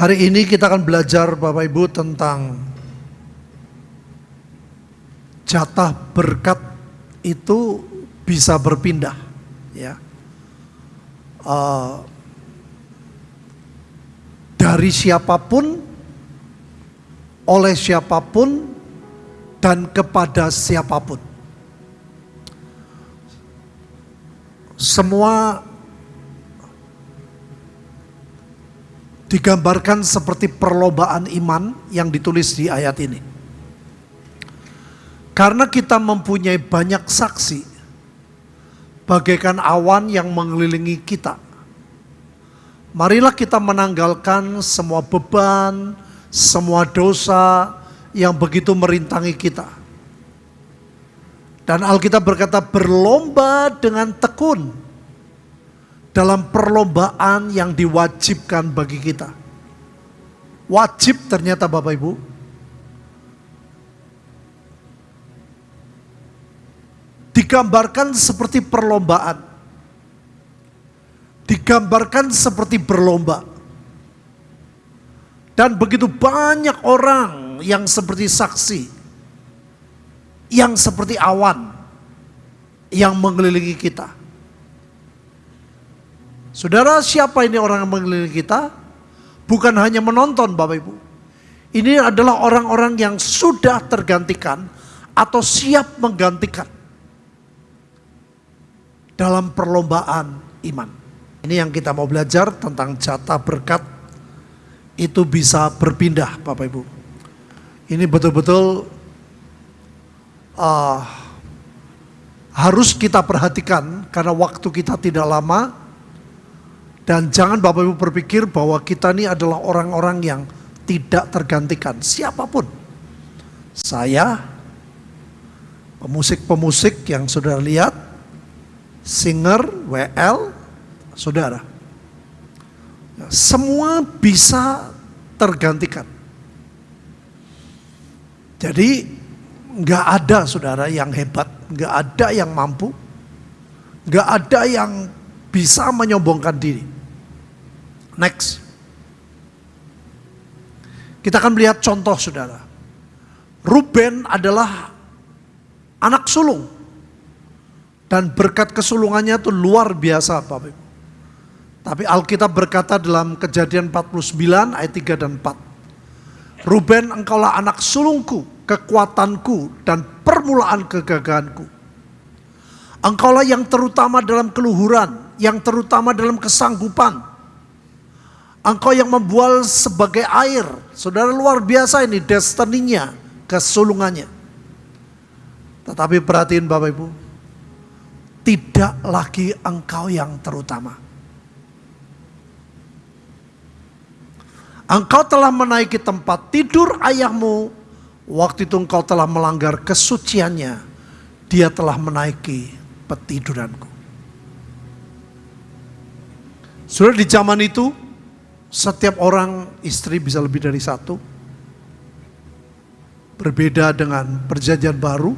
Hari ini kita akan belajar Bapak Ibu tentang jatah berkat itu bisa berpindah, ya. Uh, dari siapa pun, oleh siapa pun, dan kepada siapa pun. Semua digambarkan seperti perlombaan iman yang ditulis di ayat ini. Karena kita mempunyai banyak saksi, bagaikan awan yang mengelilingi kita. Marilah kita menanggalkan semua beban, semua dosa yang begitu merintangi kita. Dan Alkitab berkata berlomba dengan tekun dalam perlombaan yang diwajibkan bagi kita. Wajib ternyata Bapak Ibu. Digambarkan seperti perlombaan. Digambarkan seperti berlomba. Dan begitu banyak orang yang seperti saksi. Yang seperti awan. Yang mengelilingi kita Saudara, siapa ini orang yang mengelilingi kita? Bukan hanya menonton Bapak Ibu. Ini adalah orang-orang yang sudah tergantikan atau siap menggantikan dalam perlombaan iman. Ini yang kita mau belajar tentang jatah berkat itu bisa berpindah Bapak Ibu. Ini betul-betul uh, harus kita perhatikan karena waktu kita tidak lama dan jangan Bapak Ibu berpikir bahwa kita ini adalah orang-orang yang tidak tergantikan. Siapa pun. Saya, pemusik-pemusik yang sudah lihat, singer, WL, saudara. Semua bisa tergantikan. Jadi nggak ada saudara yang hebat, nggak ada yang mampu, nggak ada yang bisa menyombongkan diri. Next. Kita akan melihat contoh saudara. Ruben adalah anak sulung. Dan berkat kesulungannya itu luar biasa Bapak Ibu. Tapi Alkitab berkata dalam kejadian 49 ayat 3 dan 4. Ruben engkaulah anak sulungku, kekuatanku dan permulaan kegagahanku. Engkaulah yang terutama dalam keluhuran, yang terutama dalam kesanggupan, Engkau yang membual sebagai air. Saudara luar biasa ini destininya, kesulungannya. Tetapi perhatiin Bapak Ibu, tidak lagi engkau yang terutama. Engkau telah menaiki tempat tidur ayahmu, waktu itu engkau telah melanggar kesuciannya, dia telah menaiki petiduranku. Sudah di zaman itu, setiap orang istri bisa lebih dari satu. Berbeda dengan perjanjian baru.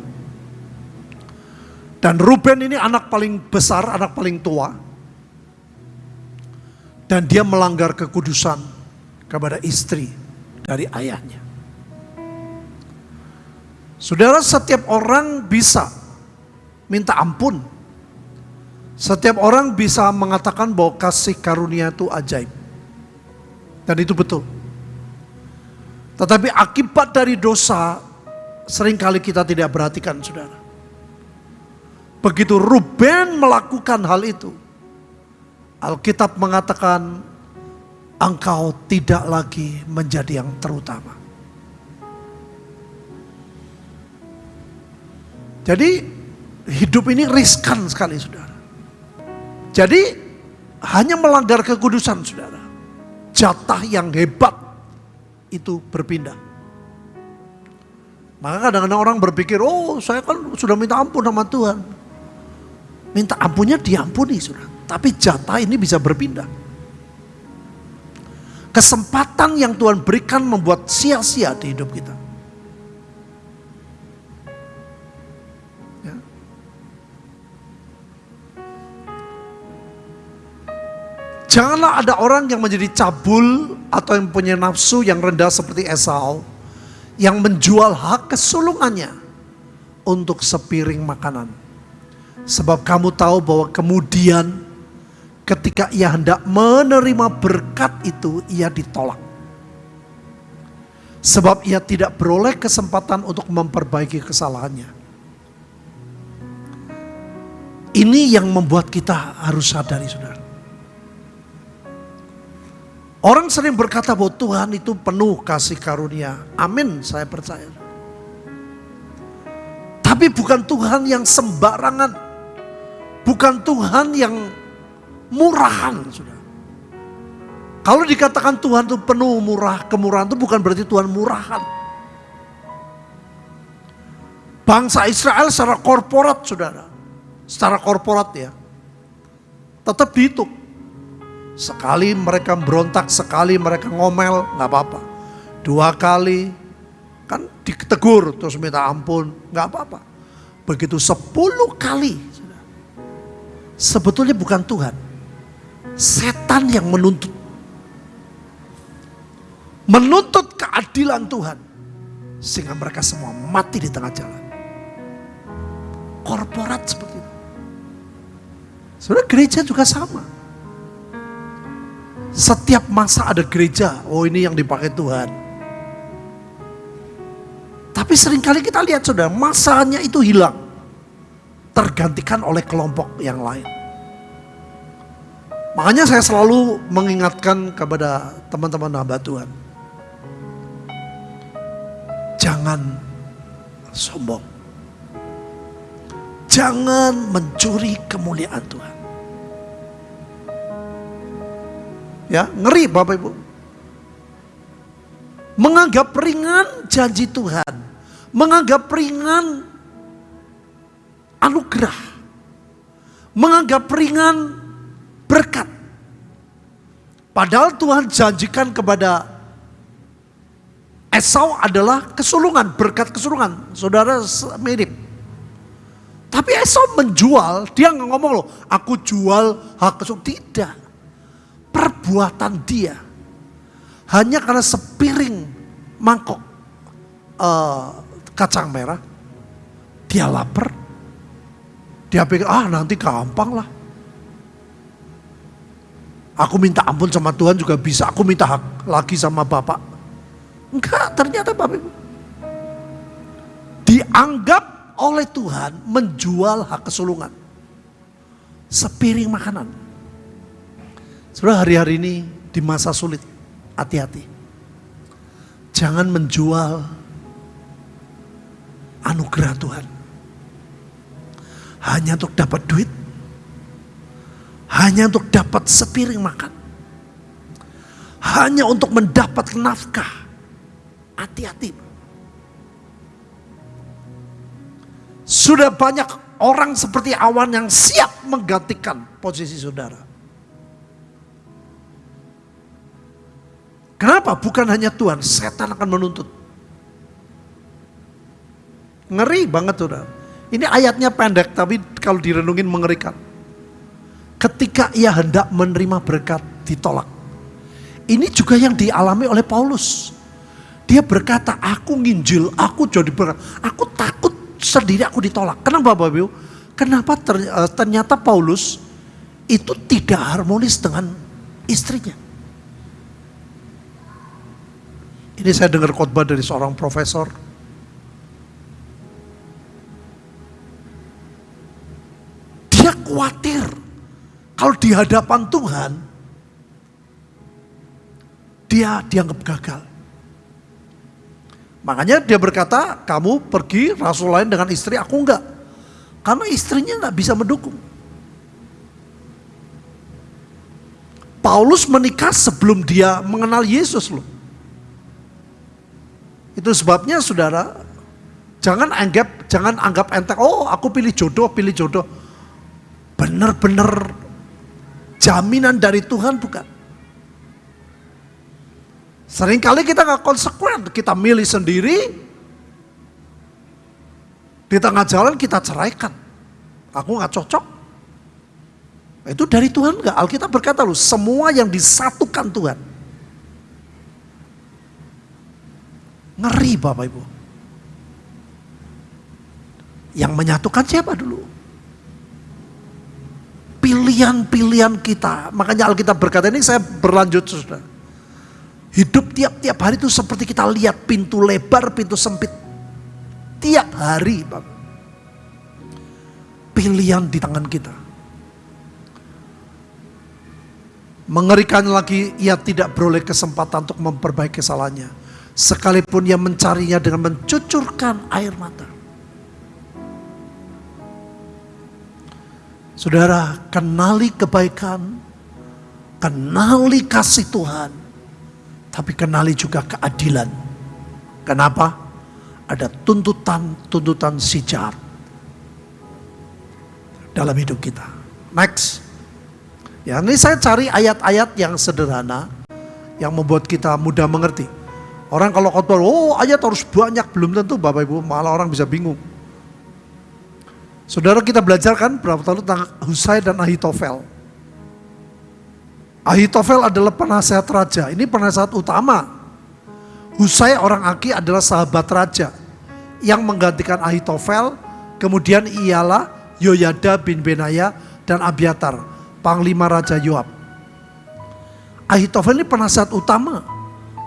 Dan Ruben ini anak paling besar, anak paling tua. Dan dia melanggar kekudusan kepada istri dari ayahnya. Saudara, setiap orang bisa minta ampun. Setiap orang bisa mengatakan bahwa kasih karunia itu ajaib. Dan itu betul. Tetapi akibat dari dosa sering kali kita tidak perhatikan saudara. Begitu Ruben melakukan hal itu. Alkitab mengatakan engkau tidak lagi menjadi yang terutama. Jadi hidup ini riskan sekali saudara. Jadi hanya melanggar kekudusan saudara jatah yang hebat itu berpindah. Maka kadang-kadang orang berpikir, oh saya kan sudah minta ampun sama Tuhan. Minta ampunnya diampuni sudah. Tapi jatah ini bisa berpindah. Kesempatan yang Tuhan berikan membuat sia-sia di hidup kita. Janganlah ada orang yang menjadi cabul atau yang punya nafsu yang rendah seperti Esau yang menjual hak kesulungannya untuk sepiring makanan. Sebab kamu tahu bahwa kemudian ketika ia hendak menerima berkat itu ia ditolak. Sebab ia tidak beroleh kesempatan untuk memperbaiki kesalahannya. Ini yang membuat kita harus sadari saudara. Orang sering berkata bahwa Tuhan itu penuh kasih karunia. Amin, saya percaya. Tapi bukan Tuhan yang sembarangan. Bukan Tuhan yang murahan, sudah. Kalau dikatakan Tuhan itu penuh murah, kemurahan itu bukan berarti Tuhan murahan. Bangsa Israel secara korporat, saudara. Secara korporat ya. Tetap dihitung Sekali mereka berontak, sekali mereka ngomel, nggak apa-apa. Dua kali, kan ditegur terus minta ampun, nggak apa-apa. Begitu sepuluh kali, sebetulnya bukan Tuhan. Setan yang menuntut. Menuntut keadilan Tuhan. Sehingga mereka semua mati di tengah jalan. Korporat seperti itu. Sebenarnya gereja juga sama. Setiap masa ada gereja, oh ini yang dipakai Tuhan. Tapi sering kali kita lihat sudah masanya itu hilang. Tergantikan oleh kelompok yang lain. Makanya saya selalu mengingatkan kepada teman-teman hamba Tuhan. Jangan sombong. Jangan mencuri kemuliaan Tuhan. Ya, ngeri Bapak Ibu. Menganggap ringan janji Tuhan. Menganggap ringan anugerah. Menganggap ringan berkat. Padahal Tuhan janjikan kepada Esau adalah kesulungan, berkat kesulungan. Saudara mirip. Tapi Esau menjual, dia ngomong loh, aku jual hak kesulungan. Tidak perbuatan dia. Hanya karena sepiring mangkok uh, kacang merah dia lapar. Dia pikir ah nanti gampang lah. Aku minta ampun sama Tuhan juga bisa. Aku minta hak lagi sama Bapak. Enggak ternyata Bapak dianggap oleh Tuhan menjual hak kesulungan. Sepiring makanan Saudara hari-hari ini di masa sulit, hati-hati. Jangan menjual anugerah Tuhan. Hanya untuk dapat duit. Hanya untuk dapat sepiring makan. Hanya untuk mendapat nafkah. Hati-hati. Sudah banyak orang seperti awan yang siap menggantikan posisi saudara. Kenapa? Bukan hanya Tuhan, setan akan menuntut. Ngeri banget saudara. Ini ayatnya pendek tapi kalau direnungin mengerikan. Ketika ia hendak menerima berkat ditolak. Ini juga yang dialami oleh Paulus. Dia berkata, aku nginjil, aku jadi berkat. Aku takut sendiri aku ditolak. Kenapa Bapak Ibu? Kenapa eh, ternyata Paulus itu tidak harmonis dengan istrinya. Ini saya dengar khotbah dari seorang profesor. Dia khawatir kalau di hadapan Tuhan dia dianggap gagal. Makanya dia berkata, kamu pergi rasul lain dengan istri, aku enggak. Karena istrinya enggak bisa mendukung. Paulus menikah sebelum dia mengenal Yesus loh. Itu sebabnya saudara, jangan anggap jangan anggap enteng, oh aku pilih jodoh, pilih jodoh. Benar-benar jaminan dari Tuhan bukan. Seringkali kita nggak konsekuen, kita milih sendiri, di tengah jalan kita ceraikan. Aku nggak cocok. Itu dari Tuhan enggak? Alkitab berkata loh, semua yang disatukan Tuhan. Ngeri Bapak Ibu. Yang menyatukan siapa dulu? Pilihan-pilihan kita. Makanya Alkitab berkata ini saya berlanjut sudah. Hidup tiap-tiap hari itu seperti kita lihat pintu lebar, pintu sempit. Tiap hari Bapak. Pilihan di tangan kita. Mengerikan lagi, ia tidak beroleh kesempatan untuk memperbaiki kesalahannya. Sekalipun ia mencarinya dengan mencucurkan air mata. Saudara, kenali kebaikan, kenali kasih Tuhan, tapi kenali juga keadilan. Kenapa? Ada tuntutan-tuntutan si jahat dalam hidup kita. Next. Ya, ini saya cari ayat-ayat yang sederhana yang membuat kita mudah mengerti. Orang kalau khotbah, oh ayat harus banyak, belum tentu Bapak Ibu, malah orang bisa bingung. Saudara kita belajar kan berapa tahun tentang Husai dan Ahitofel. Ahitofel adalah penasehat raja, ini penasehat utama. Husai orang Aki adalah sahabat raja yang menggantikan Ahitofel, kemudian ialah Yoyada bin Benaya dan Abiatar Panglima Raja Yoab. Ahitofel ini penasihat utama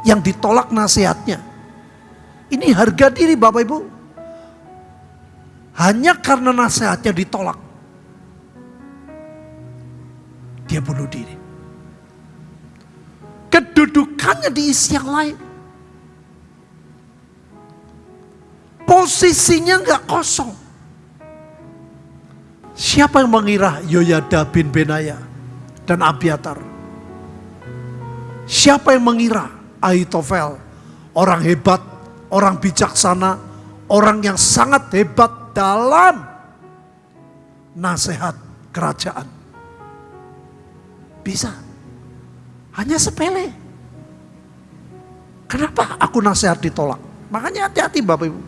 yang ditolak nasihatnya. Ini harga diri Bapak Ibu. Hanya karena nasihatnya ditolak. Dia bunuh diri. Kedudukannya diisi yang lain. Posisinya nggak kosong. Siapa yang mengira Yoyada bin Benaya dan Abiatar? Siapa yang mengira Ahitofel orang hebat, orang bijaksana, orang yang sangat hebat dalam nasihat kerajaan? Bisa. Hanya sepele. Kenapa aku nasihat ditolak? Makanya hati-hati Bapak Ibu.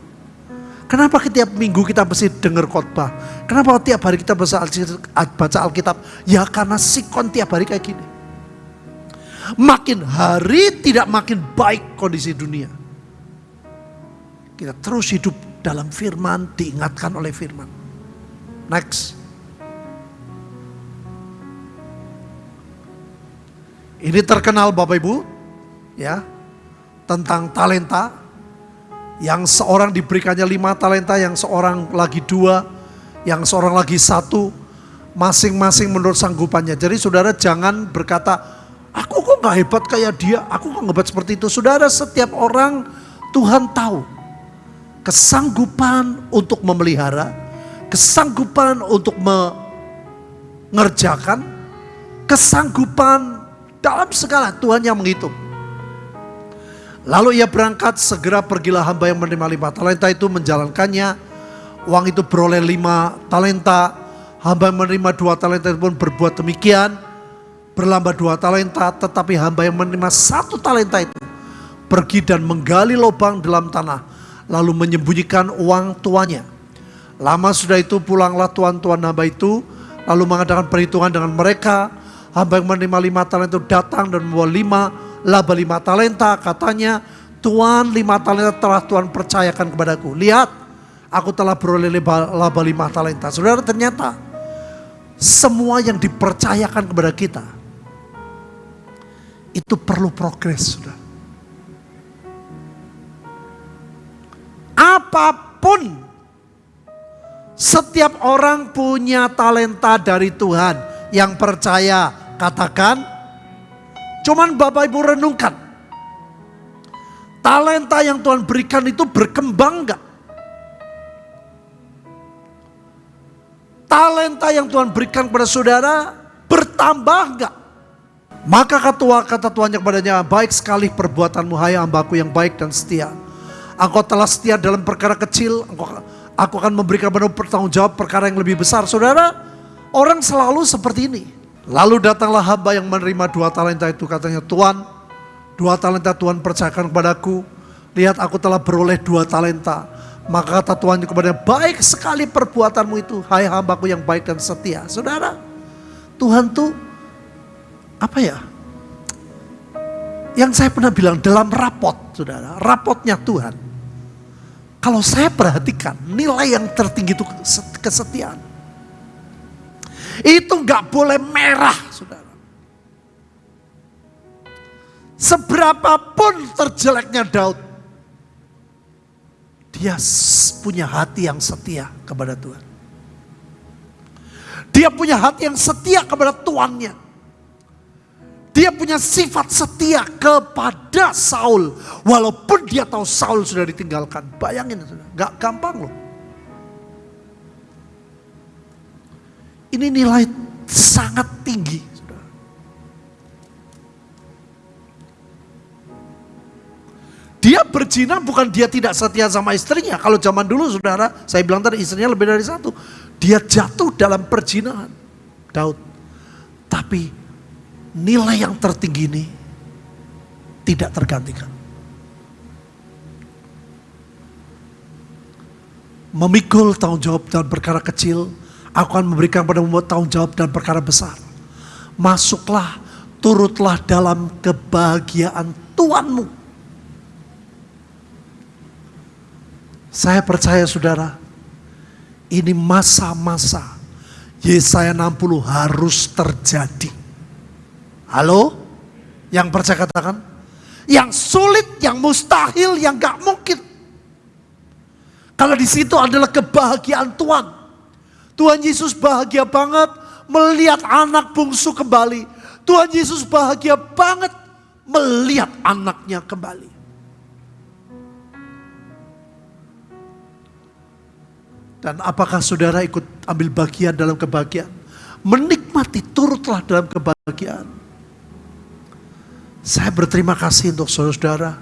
Kenapa setiap minggu kita mesti dengar khotbah? Kenapa tiap hari kita baca Alkitab? Ya karena sikon tiap hari kayak gini. Makin hari tidak makin baik kondisi dunia. Kita terus hidup dalam firman, diingatkan oleh firman. Next. Ini terkenal Bapak Ibu, ya, tentang talenta, yang seorang diberikannya lima talenta, yang seorang lagi dua, yang seorang lagi satu, masing-masing menurut sanggupannya. Jadi saudara jangan berkata, kok gak hebat kayak dia, aku kok gak hebat seperti itu. Saudara setiap orang Tuhan tahu kesanggupan untuk memelihara, kesanggupan untuk mengerjakan, kesanggupan dalam segala Tuhan yang menghitung. Lalu ia berangkat, segera pergilah hamba yang menerima lima talenta itu menjalankannya. Uang itu beroleh lima talenta. Hamba yang menerima dua talenta itu pun berbuat demikian. Berlambah dua talenta, tetapi hamba yang menerima satu talenta itu pergi dan menggali lubang dalam tanah. Lalu menyembunyikan uang tuannya. Lama sudah itu pulanglah tuan-tuan hamba itu. Lalu mengadakan perhitungan dengan mereka. Hamba yang menerima lima talenta itu datang dan membawa lima laba lima talenta katanya Tuhan lima talenta telah Tuhan percayakan kepadaku. Lihat, aku telah beroleh laba lima talenta. Saudara ternyata semua yang dipercayakan kepada kita itu perlu progres, sudah. Apa pun setiap orang punya talenta dari Tuhan yang percaya katakan Cuman Bapak Ibu renungkan. Talenta yang Tuhan berikan itu berkembang enggak? Talenta yang Tuhan berikan kepada saudara bertambah enggak? Maka kata, kata Tuhan kepadanya, baik sekali perbuatanmu hai hambaku yang baik dan setia. Engkau telah setia dalam perkara kecil, engkau, aku akan memberikan penuh pertanggung jawab perkara yang lebih besar. Saudara, orang selalu seperti ini. Lalu datanglah hamba yang menerima dua talenta itu katanya, Tuhan, dua talenta Tuhan percayakan kepadaku. Lihat aku telah beroleh dua talenta. Maka kata Tuhan kepada baik sekali perbuatanmu itu, hai hambaku yang baik dan setia. Saudara, Tuhan tuh apa ya? Yang saya pernah bilang dalam rapot, saudara, rapotnya Tuhan. Kalau saya perhatikan nilai yang tertinggi itu kesetiaan. Itu nggak boleh merah, saudara. Seberapapun terjeleknya Daud, dia punya hati yang setia kepada Tuhan. Dia punya hati yang setia kepada tuannya. Dia punya sifat setia kepada Saul. Walaupun dia tahu Saul sudah ditinggalkan. Bayangin, gak gampang loh. Ini nilai sangat tinggi. Dia berzina bukan dia tidak setia sama istrinya. Kalau zaman dulu saudara, saya bilang tadi istrinya lebih dari satu. Dia jatuh dalam perzinahan. Daud. Tapi nilai yang tertinggi ini tidak tergantikan. Memikul tanggung jawab dalam perkara kecil, aku akan memberikan pada membuat tanggung jawab dalam perkara besar. Masuklah, turutlah dalam kebahagiaan Tuhanmu. Saya percaya saudara, ini masa-masa Yesaya 60 harus terjadi. Halo? Yang percaya katakan? Yang sulit, yang mustahil, yang gak mungkin. Kalau di situ adalah kebahagiaan Tuhan. Tuhan Yesus bahagia banget melihat anak bungsu kembali. Tuhan Yesus bahagia banget melihat anaknya kembali. Dan apakah saudara ikut ambil bagian dalam kebahagiaan? Menikmati turutlah dalam kebahagiaan. Saya berterima kasih untuk saudara-saudara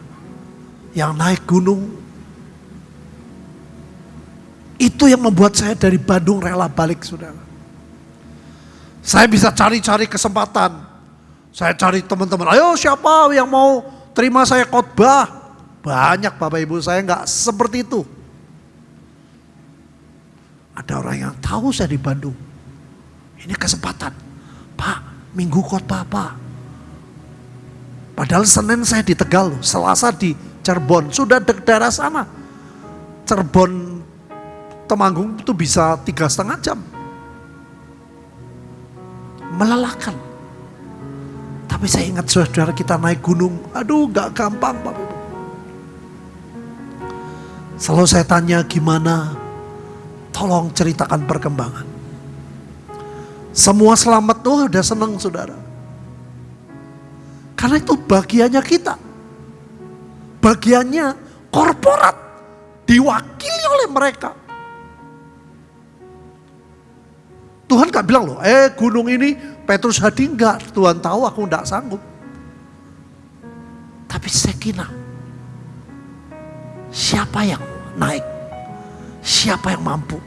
yang naik gunung. Itu yang membuat saya dari Bandung rela balik saudara. Saya bisa cari-cari kesempatan. Saya cari teman-teman, ayo siapa yang mau terima saya khotbah? Banyak Bapak Ibu saya nggak seperti itu. Ada orang yang tahu saya di Bandung. Ini kesempatan. Pak, minggu khotbah Pak. Padahal Senin saya di Tegal, Selasa di Cirebon, sudah di daerah sana. Cirebon Temanggung itu bisa tiga setengah jam. Melelahkan. Tapi saya ingat saudara kita naik gunung, aduh gak gampang Pak. Selalu saya tanya gimana, tolong ceritakan perkembangan. Semua selamat tuh udah seneng saudara. Karena itu bagiannya kita. Bagiannya korporat. Diwakili oleh mereka. Tuhan gak bilang loh, eh gunung ini Petrus Hadi enggak. Tuhan tahu aku enggak sanggup. Tapi Sekina, siapa yang naik? Siapa yang mampu?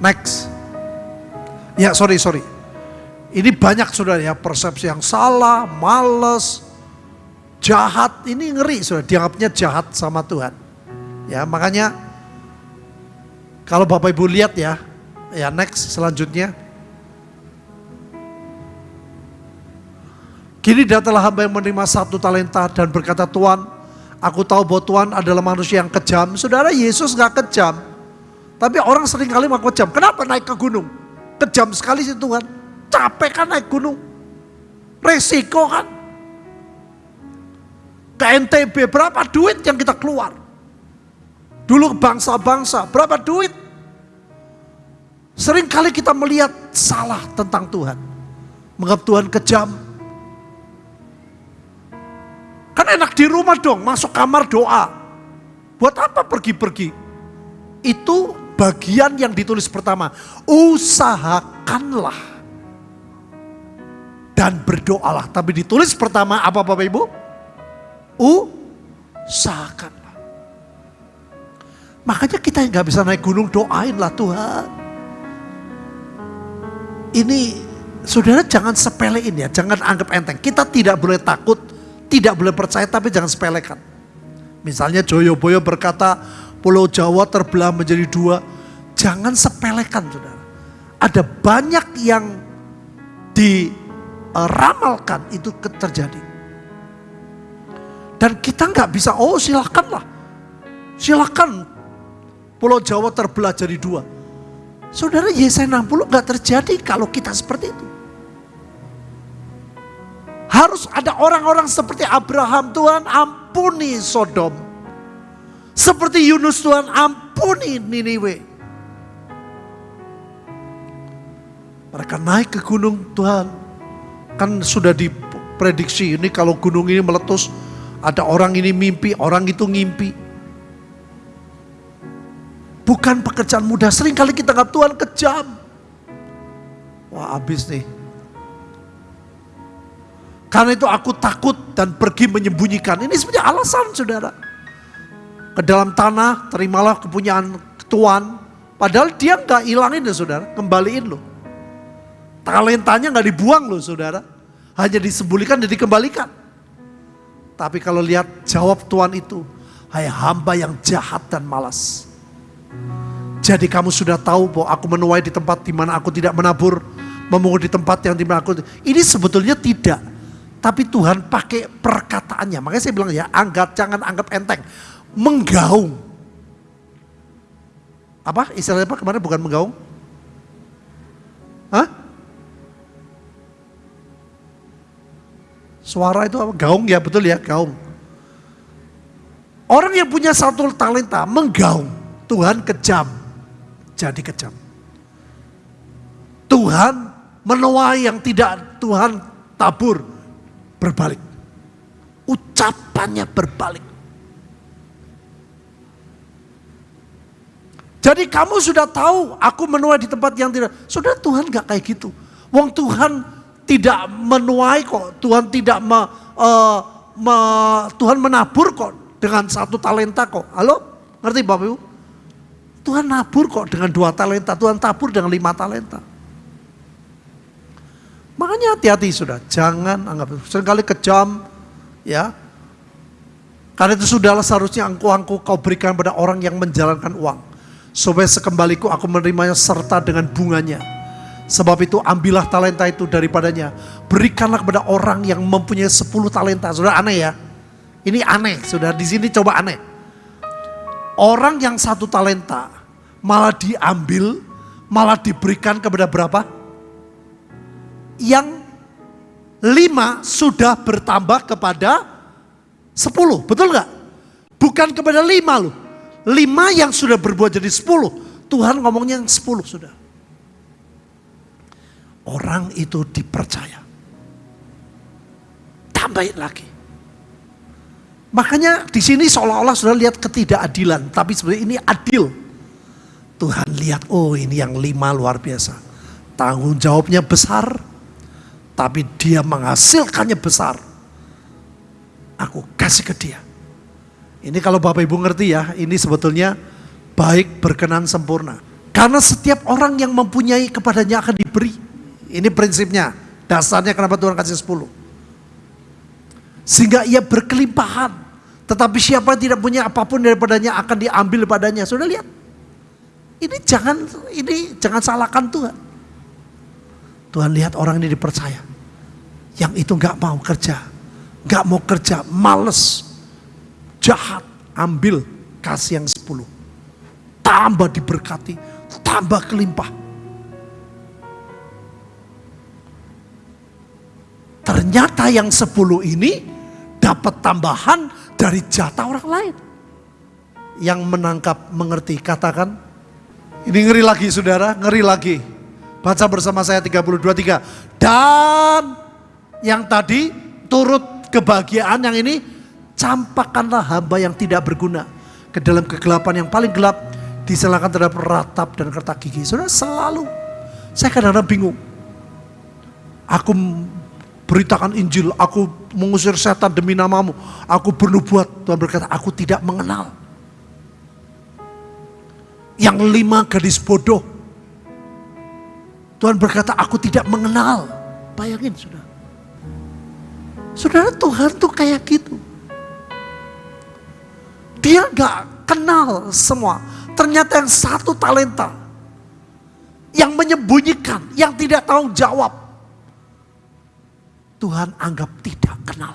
Next. Ya sorry, sorry. Ini banyak sudah ya persepsi yang salah, males, jahat. Ini ngeri sudah dianggapnya jahat sama Tuhan. Ya makanya kalau Bapak Ibu lihat ya, ya next selanjutnya. Kini datanglah hamba yang menerima satu talenta dan berkata Tuhan, aku tahu bahwa Tuhan adalah manusia yang kejam. Saudara Yesus gak kejam. Tapi orang sering kali mau kejam. Kenapa naik ke gunung? Kejam sekali sih Tuhan. Capek kan naik gunung. Resiko kan. Ke NTB berapa duit yang kita keluar. Dulu bangsa-bangsa berapa duit. Sering kali kita melihat salah tentang Tuhan. Menganggap Tuhan kejam. Kan enak di rumah dong, masuk kamar doa. Buat apa pergi-pergi? Itu bagian yang ditulis pertama. Usahakanlah dan berdoalah. Tapi ditulis pertama apa Bapak Ibu? Usahakanlah. Makanya kita yang gak bisa naik gunung doainlah Tuhan. Ini saudara jangan sepelein ya, jangan anggap enteng. Kita tidak boleh takut, tidak boleh percaya tapi jangan sepelekan. Misalnya Joyoboyo berkata Pulau Jawa terbelah menjadi dua. jangan sepelekan saudara. Ada banyak yang diramalkan itu terjadi. Dan kita nggak bisa, oh silakanlah. Silakan Pulau Jawa terbelah jadi dua. Saudara Yesaya 60 nggak terjadi kalau kita seperti itu. Harus ada orang-orang seperti Abraham, Tuhan ampuni Sodom. Seperti Yunus, Tuhan ampuni Niniwe. Mereka naik ke gunung Tuhan. Kan sudah diprediksi ini kalau gunung ini meletus. Ada orang ini mimpi, orang itu ngimpi. Bukan pekerjaan mudah. Sering kali kita nggak Tuhan kejam. Wah habis nih. Karena itu aku takut dan pergi menyembunyikan. Ini sebenarnya alasan saudara. Ke dalam tanah terimalah kepunyaan Tuhan. Padahal dia nggak hilangin ya saudara. Kembaliin loh. Talentanya nggak dibuang loh saudara. Hanya disembunyikan dan dikembalikan. Tapi kalau lihat jawab Tuhan itu. Hai hamba yang jahat dan malas. Jadi kamu sudah tahu bahwa aku menuai di tempat di mana aku tidak menabur, memungut di tempat yang di mana aku. Ini sebetulnya tidak. Tapi Tuhan pakai perkataannya. Makanya saya bilang ya, anggap jangan anggap enteng. Menggaung. Apa istilahnya apa kemarin bukan menggaung? Hah? Suara itu apa? Gaung ya betul ya, gaung. Orang yang punya satu talenta menggaung, Tuhan kejam jadi kejam. Tuhan menuai yang tidak Tuhan tabur berbalik. Ucapannya berbalik. Jadi kamu sudah tahu aku menuai di tempat yang tidak. Sudah Tuhan gak kayak gitu. Wong Tuhan tidak menuai kok. Tuhan tidak me, uh, me, Tuhan menabur kok dengan satu talenta kok. Halo? Ngerti Bapak Ibu? Tuhan nabur kok dengan dua talenta, Tuhan tabur dengan lima talenta. Makanya hati-hati sudah, jangan anggap sering kali kejam, ya. Karena itu sudahlah seharusnya angku-angku kau berikan pada orang yang menjalankan uang. Supaya sekembaliku aku menerimanya serta dengan bunganya. Sebab itu ambillah talenta itu daripadanya. Berikanlah kepada orang yang mempunyai sepuluh talenta. Sudah aneh ya. Ini aneh, sudah di sini coba aneh. Orang yang satu talenta malah diambil, malah diberikan kepada berapa? Yang lima sudah bertambah kepada sepuluh, betul nggak? Bukan kepada lima loh. Lima yang sudah berbuat jadi sepuluh. Tuhan ngomongnya yang sepuluh sudah. Orang itu dipercaya. Tambahin lagi. Makanya di sini seolah-olah sudah lihat ketidakadilan, tapi sebenarnya ini adil. Tuhan lihat, oh ini yang lima luar biasa. Tanggung jawabnya besar, tapi dia menghasilkannya besar. Aku kasih ke dia. Ini kalau Bapak Ibu ngerti ya, ini sebetulnya baik berkenan sempurna. Karena setiap orang yang mempunyai kepadanya akan diberi. Ini prinsipnya, dasarnya kenapa Tuhan kasih sepuluh. Sehingga ia berkelimpahan. Tetapi siapa tidak punya apa pun daripadanya akan diambil padanya. Sudah lihat? Ini jangan ini jangan salahkan Tuhan. Tuhan lihat orang ini dipercaya. Yang itu nggak mau kerja. nggak mau kerja, males. Jahat, ambil kasih yang sepuluh. Tambah diberkati, tambah kelimpah. Ternyata yang sepuluh ini dapat tambahan dari jatah orang lain. Yang menangkap, mengerti, katakan, ini ngeri lagi saudara, ngeri lagi. Baca bersama saya 32, 3. Dan yang tadi turut kebahagiaan yang ini, campakkanlah hamba yang tidak berguna. Ke dalam kegelapan yang paling gelap, diserahkan terhadap ratap dan kertak gigi. Saudara selalu, saya kadang-kadang bingung. Aku beritakan Injil, aku mengusir setan demi namamu, aku bernubuat. Tuhan berkata, aku tidak mengenal. Yang lima gadis bodoh. Tuhan berkata, aku tidak mengenal. Bayangin sudah. Saudara Tuhan tuh kayak gitu. Dia gak kenal semua. Ternyata yang satu talenta yang menyembunyikan, yang tidak tahu jawab. Tuhan anggap tidak kenal.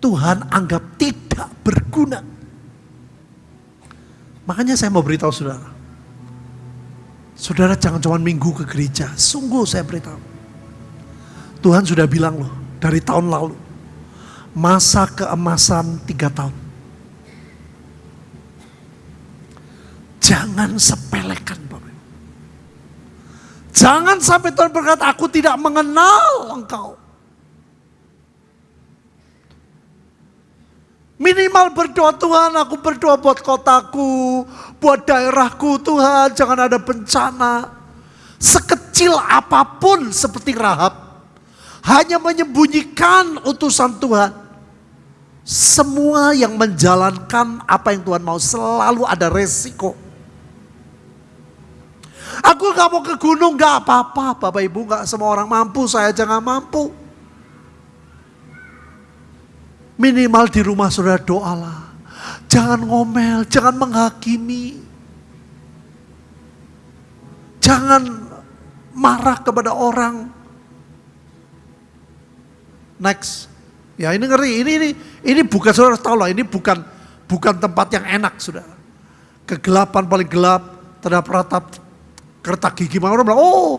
Tuhan anggap tidak berguna. Makanya saya mau beritahu saudara. Saudara jangan cuma minggu ke gereja. Sungguh saya beritahu. Tuhan sudah bilang loh dari tahun lalu. Masa keemasan tiga tahun. Jangan sepelekan Bapak Jangan sampai Tuhan berkata, aku tidak mengenal engkau. Minimal berdoa Tuhan, aku berdoa buat kotaku, buat daerahku Tuhan, jangan ada bencana. Sekecil apa pun seperti Rahab, hanya menyembunyikan utusan Tuhan. Semua yang menjalankan apa yang Tuhan mau selalu ada resiko. Aku gak mau ke gunung, gak apa-apa. Bapak Ibu gak semua orang mampu, saya jangan mampu. Minimal di rumah saudara doalah. Jangan ngomel, jangan menghakimi. Jangan marah kepada orang. Next. Ya ini ngeri, ini ini ini bukan saudara tahu lah, ini bukan bukan tempat yang enak saudara. Kegelapan paling gelap, terhadap ratap kertak gigi. Orang bilang, oh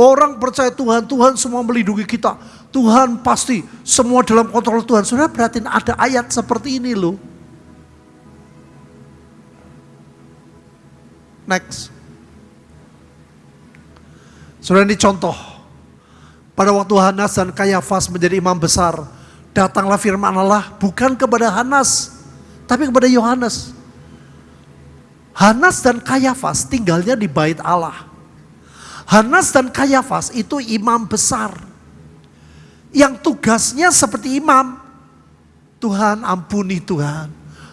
orang percaya Tuhan, Tuhan semua melindungi kita. Tuhan pasti semua dalam kontrol Tuhan. Sudah berarti ada ayat seperti ini loh. Next. Sudah ini contoh. Pada waktu Hanas dan Kayafas menjadi imam besar. Datanglah firman Allah bukan kepada Hanas. Tapi kepada Yohanes. Hanas dan Kayafas tinggalnya di bait Allah. Hanas dan Kayafas itu imam besar yang tugasnya seperti imam. Tuhan ampuni Tuhan.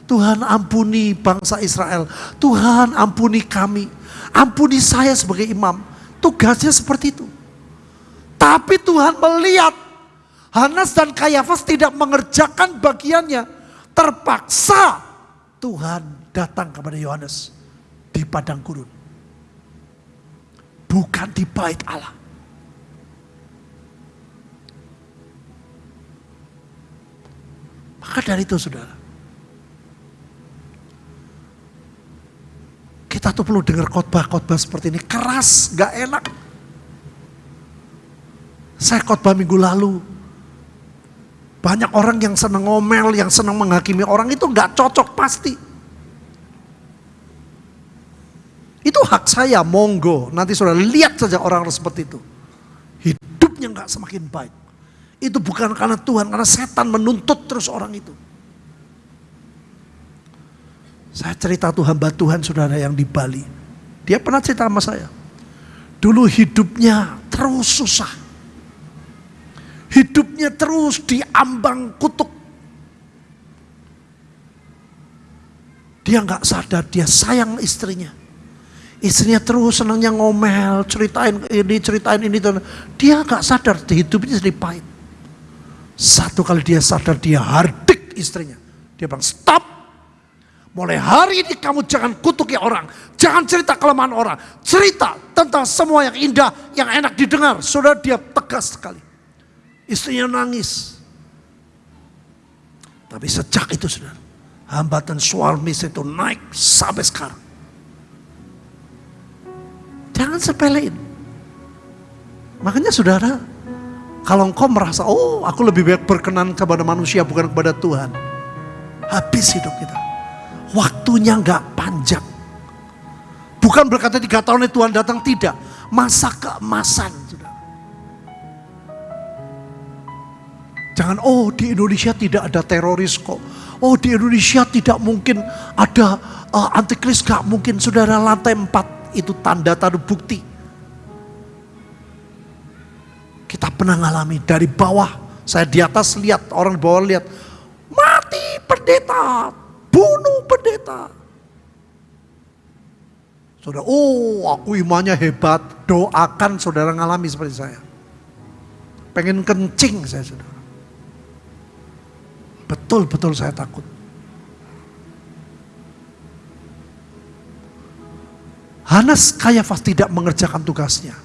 Tuhan ampuni bangsa Israel. Tuhan ampuni kami. Ampuni saya sebagai imam. Tugasnya seperti itu. Tapi Tuhan melihat Hanas dan Kayafas tidak mengerjakan bagiannya. Terpaksa Tuhan datang kepada Yohanes di padang gurun. Bukan di bait Allah. Maka dari itu saudara. Kita tuh perlu dengar khotbah-khotbah seperti ini. Keras, gak enak. Saya khotbah minggu lalu. Banyak orang yang senang ngomel, yang senang menghakimi orang itu gak cocok pasti. Itu hak saya, monggo. Nanti saudara lihat saja orang seperti itu. Hidupnya gak semakin baik. Itu bukan karena Tuhan, karena setan menuntut terus orang itu. Saya cerita Tuhan hamba Tuhan saudara yang di Bali. Dia pernah cerita sama saya. Dulu hidupnya terus susah. Hidupnya terus diambang kutuk. Dia nggak sadar, dia sayang istrinya. Istrinya terus senangnya ngomel, ceritain ini, ceritain ini. Dia nggak sadar, hidupnya jadi pahit. Satu kali dia sadar dia hardik istrinya. Dia bilang stop. Mulai hari ini kamu jangan kutuki orang. Jangan cerita kelemahan orang. Cerita tentang semua yang indah, yang enak didengar. Sudah dia tegas sekali. Istrinya nangis. Tapi sejak itu sudah hambatan suami itu naik sampai sekarang. Jangan sepelein. Makanya saudara, kalau engkau merasa, oh aku lebih baik berkenan kepada manusia bukan kepada Tuhan. Habis hidup kita. Waktunya nggak panjang. Bukan berkata tiga tahun Tuhan datang, tidak. Masa keemasan. Sudah. Jangan, oh di Indonesia tidak ada teroris kok. Oh di Indonesia tidak mungkin ada uh, antikris, gak mungkin. Saudara lantai empat itu tanda tanda bukti kita pernah ngalami dari bawah. Saya di atas lihat, orang di bawah lihat. Mati pendeta, bunuh pendeta. Saudara, oh aku imannya hebat. Doakan saudara ngalami seperti saya. Pengen kencing saya saudara. Betul-betul saya takut. Hanas Kayafas tidak mengerjakan tugasnya.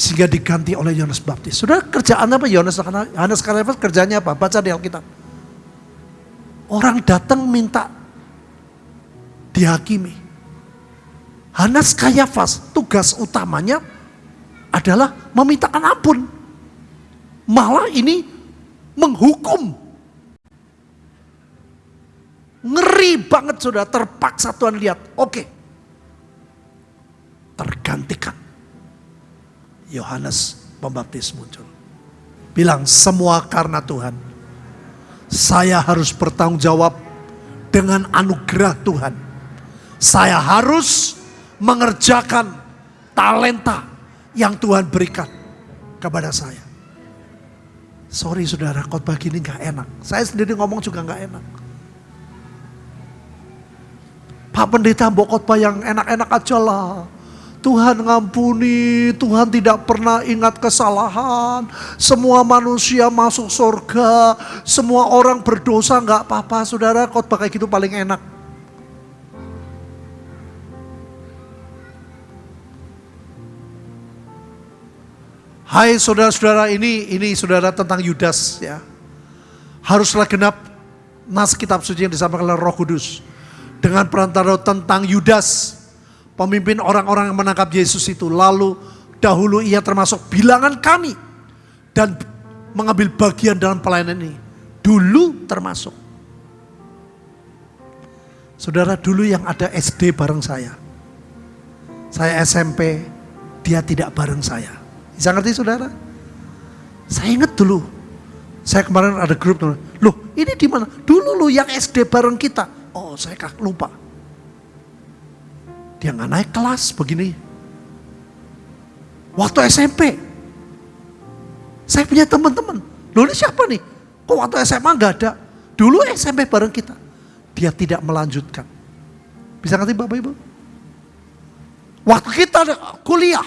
Sehingga diganti oleh Yohanes Baptis. Sudah kerjaan apa Yohanes Hanas Kayafas kerjanya apa? Baca di Alkitab. Orang datang minta dihakimi. Hanas Kayafas tugas utamanya adalah memintakan ampun. Malah ini menghukum. Ngeri banget sudah terpaksa Tuhan lihat. Oke. Tergantikan. Yohanes Pembaptis muncul. Bilang semua karena Tuhan. Saya harus bertanggung jawab dengan anugerah Tuhan. Saya harus mengerjakan talenta yang Tuhan berikan kepada saya. Sorry saudara, khotbah gini gak enak. Saya sendiri ngomong juga gak enak. Pak pendeta mau khotbah yang enak-enak aja lah. Tuhan ngampuni, Tuhan tidak pernah ingat kesalahan. Semua manusia masuk surga, semua orang berdosa nggak apa-apa. Saudara, khotbah kayak gitu paling enak. Hai saudara-saudara ini, ini saudara tentang Yudas ya. Haruslah genap nas kitab suci yang disampaikan oleh roh kudus. Dengan perantara tentang Yudas, pemimpin orang-orang yang menangkap Yesus itu. Lalu dahulu ia termasuk bilangan kami. Dan mengambil bagian dalam pelayanan ini. Dulu termasuk. Saudara dulu yang ada SD bareng saya. Saya SMP, dia tidak bareng saya. Bisa ngerti saudara? Saya ingat dulu. Saya kemarin ada grup. Loh ini di mana? Dulu lu yang SD bareng kita. Oh saya lupa. Dia nggak naik kelas begini. Waktu SMP. Saya punya teman-teman. Loh ini siapa nih? Kok waktu SMA nggak ada? Dulu SMP bareng kita. Dia tidak melanjutkan. Bisa ngerti Bapak Ibu? Waktu kita kuliah,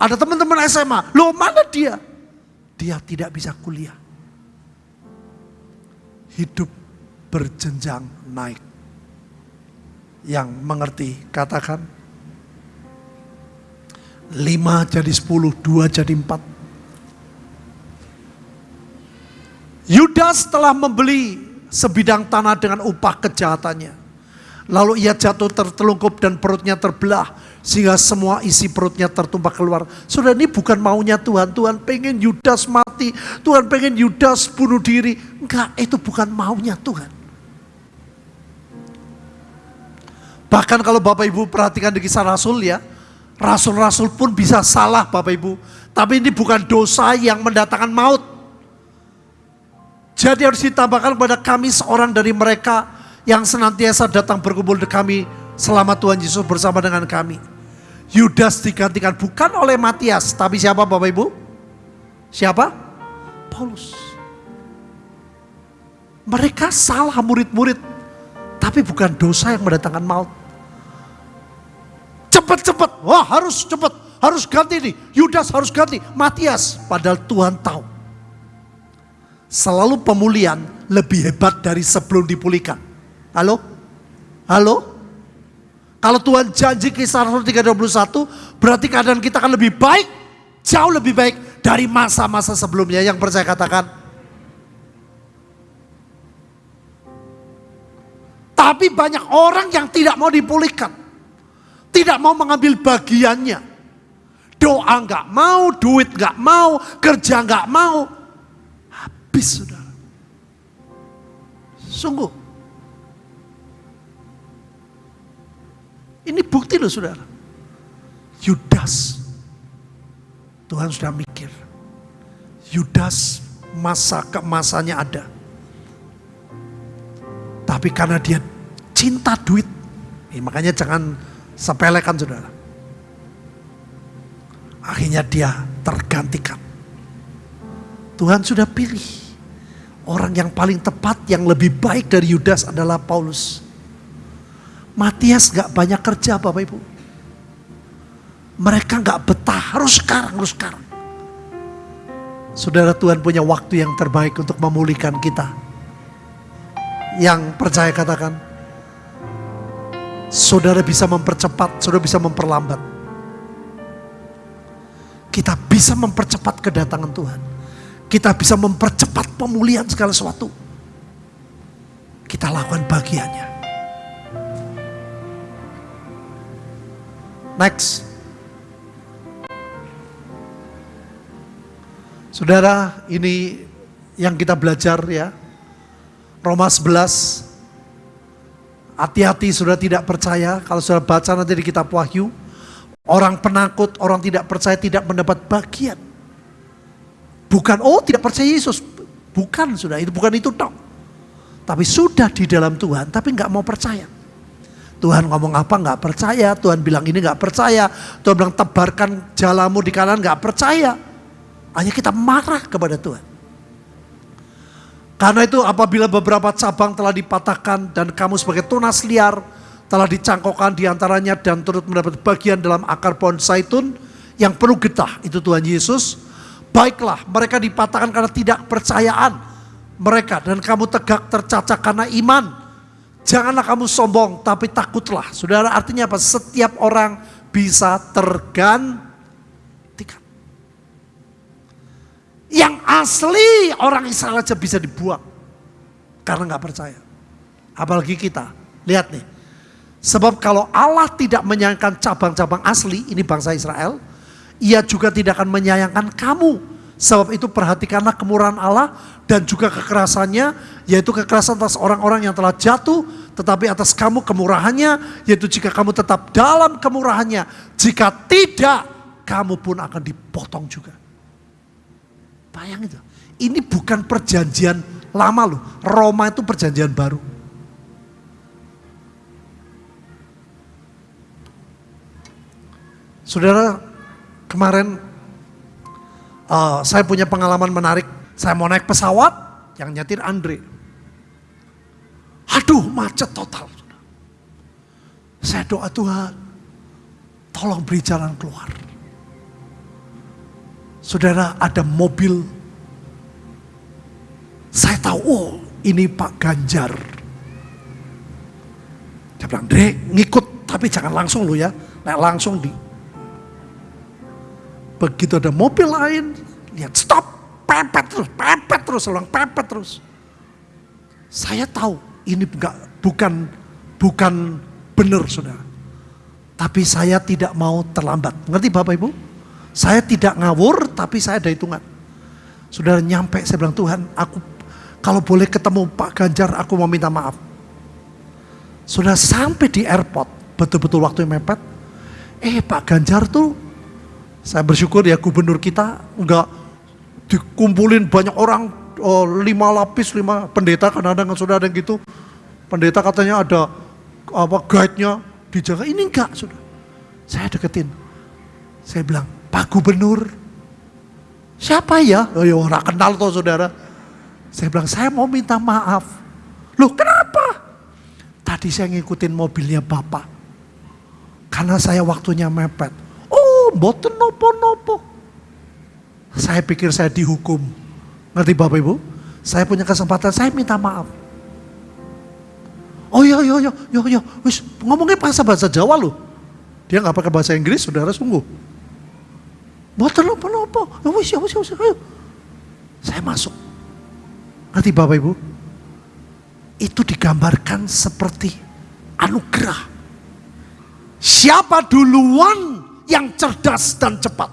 ada teman-teman SMA, loh mana dia? Dia tidak bisa kuliah. Hidup berjenjang naik. Yang mengerti katakan. Lima jadi sepuluh, dua jadi empat. Yudas telah membeli sebidang tanah dengan upah kejahatannya. Lalu ia jatuh tertelungkup dan perutnya terbelah sehingga semua isi perutnya tertumpah keluar. Sudah ini bukan maunya Tuhan. Tuhan pengen Yudas mati. Tuhan pengen Yudas bunuh diri. Enggak, itu bukan maunya Tuhan. Bahkan kalau Bapak Ibu perhatikan di kisah Rasul ya. Rasul-rasul pun bisa salah Bapak Ibu. Tapi ini bukan dosa yang mendatangkan maut. Jadi harus ditambahkan kepada kami seorang dari mereka yang senantiasa datang berkumpul di kami selama Tuhan Yesus bersama dengan kami. Yudas digantikan bukan oleh Matias, tapi siapa Bapak Ibu? Siapa? Paulus. Mereka salah murid-murid, tapi bukan dosa yang mendatangkan maut. Cepat-cepat, wah harus cepat, harus ganti nih. Yudas harus ganti, Matias. Padahal Tuhan tahu. Selalu pemulihan lebih hebat dari sebelum dipulihkan. Halo? Halo? Kalau Tuhan janji kisah Rasul 321, berarti keadaan kita akan lebih baik, jauh lebih baik dari masa-masa sebelumnya. Yang percaya katakan. Tapi banyak orang yang tidak mau dipulihkan. Tidak mau mengambil bagiannya. Doa nggak mau, duit nggak mau, kerja nggak mau. Habis saudara. Sungguh Ini bukti loh saudara. Yudas. Tuhan sudah mikir. Yudas masa keemasannya ada. Tapi karena dia cinta duit. Eh, makanya jangan sepelekan saudara. Akhirnya dia tergantikan. Tuhan sudah pilih. Orang yang paling tepat, yang lebih baik dari Yudas adalah Paulus. Matias gak banyak kerja Bapak Ibu. Mereka gak betah, harus sekarang, harus sekarang. Saudara Tuhan punya waktu yang terbaik untuk memulihkan kita. Yang percaya katakan, saudara bisa mempercepat, saudara bisa memperlambat. kita bisa mempercepat kedatangan Tuhan. Kita bisa mempercepat pemulihan segala sesuatu. Kita lakukan bagiannya. Next. Saudara, ini yang kita belajar ya. Roma 11. Hati-hati sudah tidak percaya. Kalau sudah baca nanti di kitab Wahyu. Orang penakut, orang tidak percaya tidak mendapat bagian. Bukan, oh tidak percaya Yesus. Bukan sudah, itu bukan itu dong. Tapi sudah di dalam Tuhan, tapi nggak mau percaya. Tuhan ngomong apa nggak percaya, Tuhan bilang ini nggak percaya, Tuhan bilang tebarkan jalamu di kanan nggak percaya. Hanya kita marah kepada Tuhan. Karena itu apabila beberapa cabang telah dipatahkan dan kamu sebagai tunas liar, telah dicangkokkan di antaranya dan turut mendapat bagian dalam akar pohon zaitun yang penuh getah, itu Tuhan Yesus. Baiklah, mereka dipatahkan karena tidak percayaan mereka dan kamu tegak tercacat karena iman. Janganlah kamu sombong, tapi takutlah. Saudara, artinya apa? Setiap orang bisa tergantikan. Yang asli orang Israel aja bisa dibuang karena nggak percaya. Apalagi kita, lihat nih, Sebab kalau Allah tidak menyayangkan cabang-cabang asli, ini bangsa Israel, ia juga tidak akan menyayangkan kamu. Sebab itu perhatikanlah kemurahan Allah dan juga kekerasannya, yaitu kekerasan atas orang-orang yang telah jatuh, tetapi atas kamu kemurahannya, yaitu jika kamu tetap dalam kemurahannya. Jika tidak, kamu pun akan dipotong juga. Bayang itu, ini bukan perjanjian lama loh, Roma itu perjanjian baru. Saudara, kemarin uh, saya punya pengalaman menarik. Saya mau naik pesawat, yang nyetir Andre. Aduh, macet total. Saya doa Tuhan, tolong beri jalan keluar. Saudara, ada mobil. Saya tahu, oh ini Pak Ganjar. Saya bilang, Dre, ngikut, tapi jangan langsung lo ya. Nah, langsung di Begitu ada mobil lain, lihat stop, pepet terus, pepet terus, ulang pepet terus. Saya tahu ini enggak, bukan bukan benar saudara. Tapi saya tidak mau terlambat. Ngerti Bapak Ibu? Saya tidak ngawur, tapi saya ada hitungan. Saudara nyampe, saya bilang Tuhan, aku kalau boleh ketemu Pak Ganjar, aku mau minta maaf. Sudah sampai di airport, betul-betul waktu yang mepet. Eh Pak Ganjar tuh saya bersyukur ya gubernur kita enggak dikumpulin banyak orang oh, lima lapis, lima pendeta kadang-kadang sudah ada yang gitu. Pendeta katanya ada apa guide-nya dijaga. Ini enggak sudah. Saya deketin. Saya bilang, Pak Gubernur, siapa ya? Oh ya orang kenal tuh saudara. Saya bilang, saya mau minta maaf. Loh kenapa? Tadi saya ngikutin mobilnya Bapak. Karena saya waktunya mepet mboten nopo-nopo. Saya pikir saya dihukum. Ngerti Bapak Ibu? Saya punya kesempatan, saya minta maaf. Oh iya, iya, iya, iya, iya. Wis, ngomongnya bahasa bahasa Jawa loh. Dia nggak pakai bahasa Inggris, saudara sungguh. Mboten nopo-nopo. Ya wis, ya wis, ya ayo. Saya masuk. Ngerti Bapak Ibu? Itu digambarkan seperti anugerah. Siapa duluan yang cerdas dan cepat.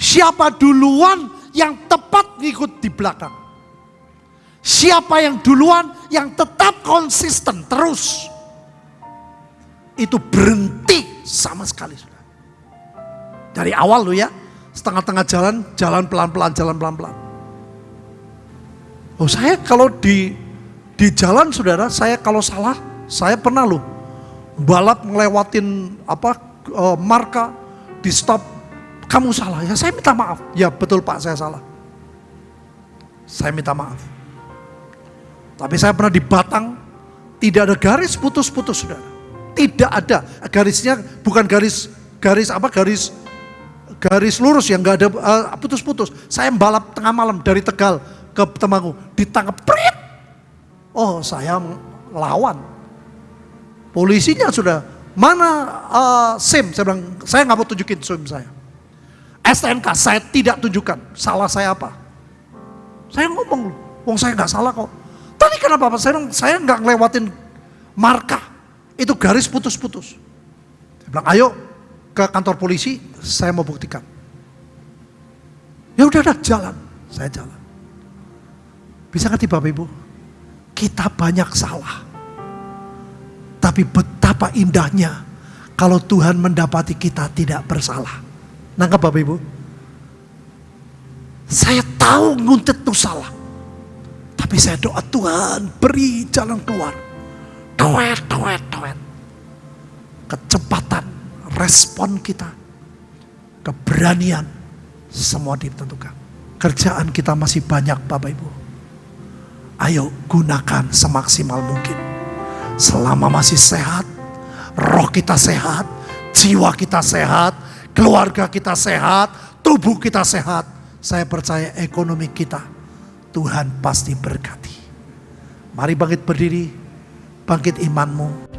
Siapa duluan yang tepat ngikut di belakang. Siapa yang duluan yang tetap konsisten terus. Itu berhenti sama sekali. sudah. Dari awal lo ya, setengah-tengah jalan, jalan pelan-pelan, jalan pelan-pelan. Oh saya kalau di di jalan saudara, saya kalau salah, saya pernah loh balap ngelewatin apa uh, marka, di stop, kamu salah. Ya saya minta maaf. Ya betul Pak saya salah. Saya minta maaf. Tapi saya pernah di Batang, tidak ada garis putus-putus saudara. Tidak ada. Garisnya bukan garis garis apa garis garis lurus yang nggak ada uh, putus-putus. saya balap tengah malam dari Tegal ke Temanggung, ditangkap prit. Oh, saya lawan. Polisinya sudah Mana uh, SIM? Saya bilang, saya nggak mau tunjukin SIM saya. STNK saya tidak tunjukkan. Salah saya apa? Saya ngomong, wong saya nggak salah kok. Tadi kenapa Pak? Saya, saya nggak ngelewatin marka. Itu garis putus-putus. Saya bilang, ayo ke kantor polisi, saya mau buktikan. Ya udah, udah jalan. Saya jalan. Bisa ngerti Bapak Ibu? Kita banyak salah. Tapi betapa indahnya kalau Tuhan mendapati kita tidak bersalah. Nangkap Bapak Ibu? Saya tahu nguntit itu salah. Tapi saya doa Tuhan beri jalan keluar. Doet, doet, doet. Kecepatan, respon kita, keberanian, semua ditentukan. Kerjaan kita masih banyak Bapak Ibu. Ayo gunakan semaksimal mungkin. Selama masih sehat, roh kita sehat, jiwa kita sehat, keluarga kita sehat, tubuh kita sehat. Saya percaya ekonomi kita Tuhan pasti berkati. Mari bangkit berdiri, bangkit imanmu.